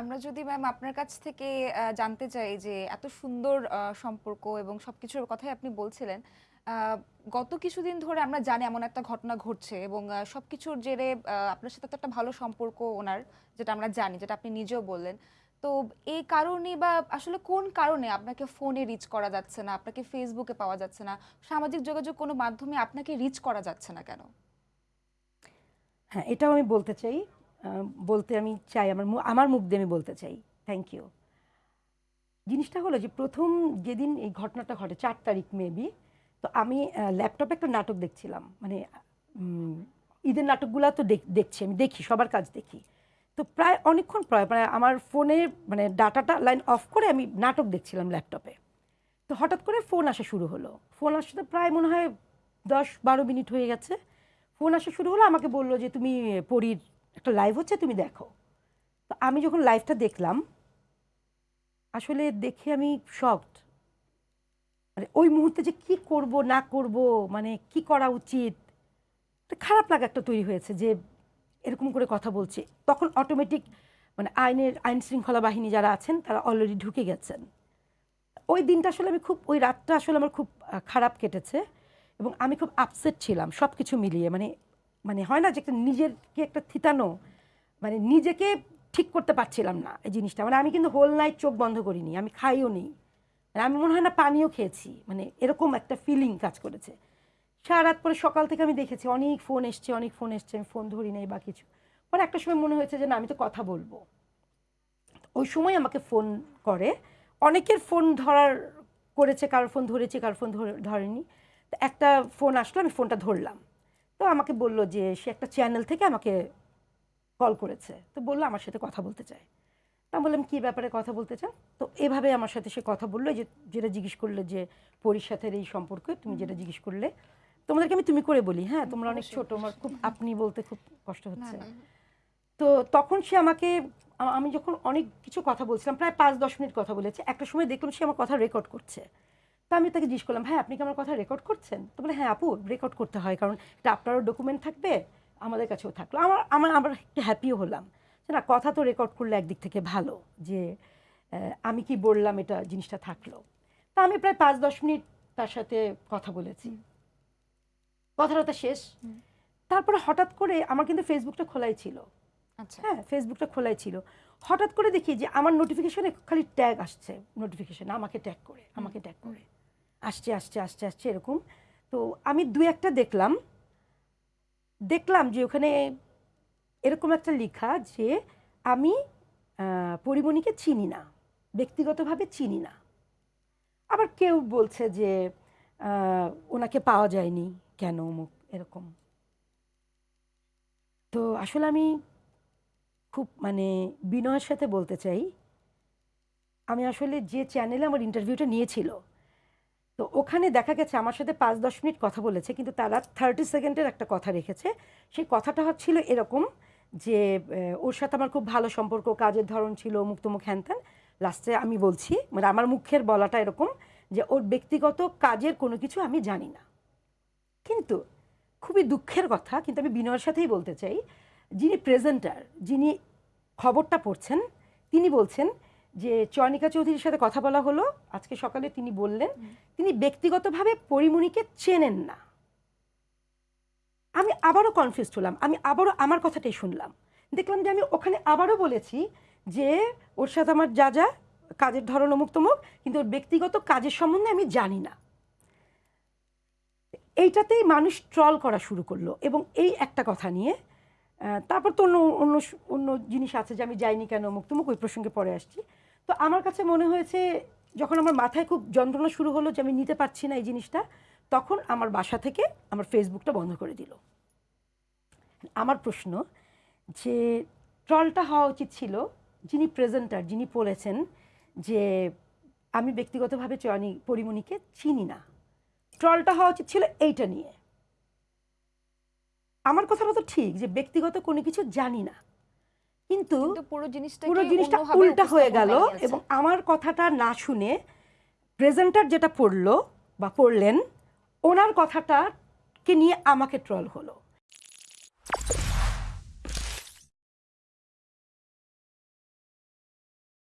আমরা যদি ম্যাম আপনার কাছ থেকে জানতে চাই যে এত সুন্দর সম্পর্ক এবং সবকিছুর কথাই আপনি বলছিলেন। গত কিছুদিন ধরে আমরা জানি এমন একটা ঘটনা ঘটছে এবং সবকিছুর জেরে আপনার সাথে তো একটা ভালো সম্পর্ক ওনার যেটা আমরা জানি, যেটা আপনি নিজেও বললেন। তো এই কারণে বা আসলে কোন কারণে আপনাকে ফোনে রিচ করা যাচ্ছে না, আপনাকে ফেসবুকে পাওয়া যাচ্ছে না, সামাজিক যোগাযোগ কোনো মাধ্যমে আপনাকে রিচ করা যাচ্ছে না কেন? হ্যাঁ, এটাও আমি বলতে চাই। বলতে আমি চাই আমার আমার মুখ দিয়ে আমি বলতে চাই। Thank you. জিনিসটা হলো যে প্রথম যেদিন এই ঘটনাটা ঘটে চার তারিখ মেবি। তো আমি ল্যাপটপে একটা নাটক দেখছিলাম। মানে ঈদের নাটকগুলা তো দেখ দেখছি আমি দেখি, সবার কাজ দেখি। তো প্রায় অনেকক্ষণ প্রায়, প্রায় আমার ফোনে মানে ডাটাটা লাইন অফ করে আমি নাটক দেখছিলাম ল্যাপটপে। তো হঠাৎ করে ফোন আসা শুরু হলো। ফোন আসতে প্রায় মনে হয় দশ বারো মিনিট হয়ে গেছে। ফোন আসা শুরু হলো আমাকে বলল যে, "তুমি পরীর একটা লাইভ হচ্ছে, তুমি দেখো।" তো আমি যখন লাইভটা দেখলাম, আসলে দেখে আমি শকড। মানে ওই মুহূর্তে যে কি করব, না করব মানে কি করা উচিত? একটা খারাপ লাগা একটা তৈরি হয়েছে যে এরকম করে কথা বলছে। তখন অটোমেটিক মানে আইনের, আইন শৃঙ্খলা বাহিনী যারা আছেন, তারা অলরেডি ঢুকে গেছেন। ওই দিনটা আসলে আমি খুব, ওই রাতটা আসলে আমার খুব খারাপ কেটেছে এবং আমি খুব আপসেট ছিলাম সব কিছু মিলিয়ে। মানে মানে হয় না যে একটা নিজেরকে একটা থিতানো মানে নিজেকে ঠিক করতে পারছিলাম না এই জিনিসটা। মানে আমি কিন্তু হোল নাইট চোখ বন্ধ করিনি। আমি খাইও নি। মানে আমি মনে হয় না পানিও খেয়েছি। মানে এরকম একটা ফিলিং কাজ করেছে। সারারাত পরে সকাল থেকে আমি দেখেছি অনেক ফোন এসছে, অনেক ফোন এসছে। আমি ফোন ধরি নাই বা কিছু। পরে একটা সময় মনে হয়েছে যে না আমি তো কথা বলব ওই সময় আমাকে ফোন করে। অনেকের ফোন ধরার করেছে, কারোর ফোন ধরেছে, কারোর ফোন ধরে ধরেনি। একটা ফোন আসলো আমি ফোনটা ধরলাম। তো আমাকে বলল যে সে একটা চ্যানেল থেকে আমাকে কল করেছে। তো বলল আমার সাথে কথা বলতে চায়। তো আমি বললাম, কী ব্যাপারে কথা বলতে চান?" তো এভাবে আমার সাথে সে কথা বলল যে যেটা জিজ্ঞেস করলে যে পরীর সাথে এই সম্পর্কে তুমি যেটা জিজ্ঞেস করলে। তোমাদেরকে আমি তুমি করে বলি, হ্যাঁ? তোমরা অনেক ছোট। আমার খুব আপনি বলতে খুব কষ্ট হচ্ছে। তো তখন সে আমাকে আমি যখন অনেক কিছু কথা বলছিলাম প্রায় ৫-১০ মিনিট কথা বলেছি। একটা সময় দেখলাম সে আমার কথা রেকর্ড করছে। তো আমি তাকে জিজ্ঞেস করলাম, "ভাই আপনি কি আমার কথা রেকর্ড করছেন?" তো বলে, "হ্যাঁ আপু রেকর্ড করতে হয়। কারণ এটা আপনারও ডকুমেন্ট থাকবে, আমাদের কাছেও থাকল।" আমার আমার আমার একটু হ্যাপিও হলাম। না কথা তো রেকর্ড করলে একদিক থেকে ভালো যে আমি কি বললাম এটা জিনিসটা থাকল। তা আমি প্রায় ৫-১০ মিনিট তার সাথে কথা বলেছি। কথা-টথা শেষ। তারপরে হঠাৎ করে আমার কিন্তু ফেসবুকটা খোলাই ছিল। আচ্ছা। হ্যাঁ, ফেসবুকটা খোলাই ছিল। হঠাৎ করে দেখি যে আমার নোটিফিকেশনে খালি ট্যাগ আসছে। নোটিফিকেশন আমাকে ট্যাগ করে, আমাকে ট্যাগ। আসছে, আসছে, আসছে, আসছে এরকম। তো আমি ২-১ দেখলাম। দেখলাম যে ওখানে এরকম একটা লেখা যে আমি পরিমণিকে চিনি না। ব্যক্তিগতভাবে চিনি না। আবার কেউ বলছে যে ওনাকে পাওয়া যায়নি। কেন অমুক এরকম। তো আসলে আমি খুব মানে বিনয়ের সাথে বলতে চাই, আমি আসলে যে চ্যানেলে আমার ইন্টারভিউটা নিয়েছিল, তো ওখানে দেখা গেছে আমার সাথে ৫-১০ মিনিট কথা বলেছে কিন্তু তারা 30 সেকেন্ডের একটা কথা রেখেছে। সেই কথাটা ছিল এরকম যে ওর সাথে আমার খুব ভালো সম্পর্ক, কাজের ধরন ছিল অমুক-তমুক হ্যান-ত্যান। লাস্টে আমি বলছি মানে আমার মুখের বলাটা এরকম যে ওর ব্যক্তিগত কাজের কোনো কিছু আমি জানি না। কিন্তু খুবই দুঃখের কথা কিন্তু আমি বিনয়ের সাথেই বলতে চাই, যিনি প্রেজেন্টার, যিনি খবরটা পড়ছেন, তিনি বলছেন যে চয়নিকা চৌধুরীর সাথে কথা বলা হলো। আজকে সকালে তিনি বললেন, তিনি ব্যক্তিগতভাবে পরিমণিকে চেনেন না। আমি আবারও কনফিউজ হলাম। আমি আবারও আমার কথাটাই শুনলাম। দেখলাম যে আমি ওখানে আবারও বলেছি যে ওর সাথে আমার যা, যা কাজের ধরন অমুক-তমুক কিন্তু ওর ব্যক্তিগত কাজের সম্বন্ধে আমি জানি না। এইটাতেই মানুষ ট্রল করা শুরু করল এবং এই একটা কথা নিয়ে তারপর তো অন্য অন্য অন্য জিনিস আছে যে আমি যাইনি কেন অমুক-তমুক ওই প্রসঙ্গে পরে আসছি। তো আমার কাছে মনে হয়েছে যখন আমার মাথায় খুব যন্ত্রণা শুরু হলো যে আমি নিতে পারছি না এই জিনিসটা, তখন আমার বাসা থেকে আমার ফেসবুকটা বন্ধ করে দিল। আমার প্রশ্ন যে ট্রলটা হওয়া উচিত ছিল যিনি প্রেজেন্টার, যিনি বলেছেন যে আমি ব্যক্তিগতভাবে চয়নি পরিমণিকে চিনি না। ট্রলটা হওয়া উচিত ছিল এইটা নিয়ে। আমার কথাটা তো ঠিক যে ব্যক্তিগত কোনো কিছু জানি না। কিন্তু পুরো জিনিসটা পুরো জিনিসটা উল্টা হয়ে গেল এবং আমার কথাটা না শুনে প্রেজেন্টার যেটা পড়ল বা পড়লেন, ওনার কথাটাকে নিয়ে আমাকে ট্রল হলো।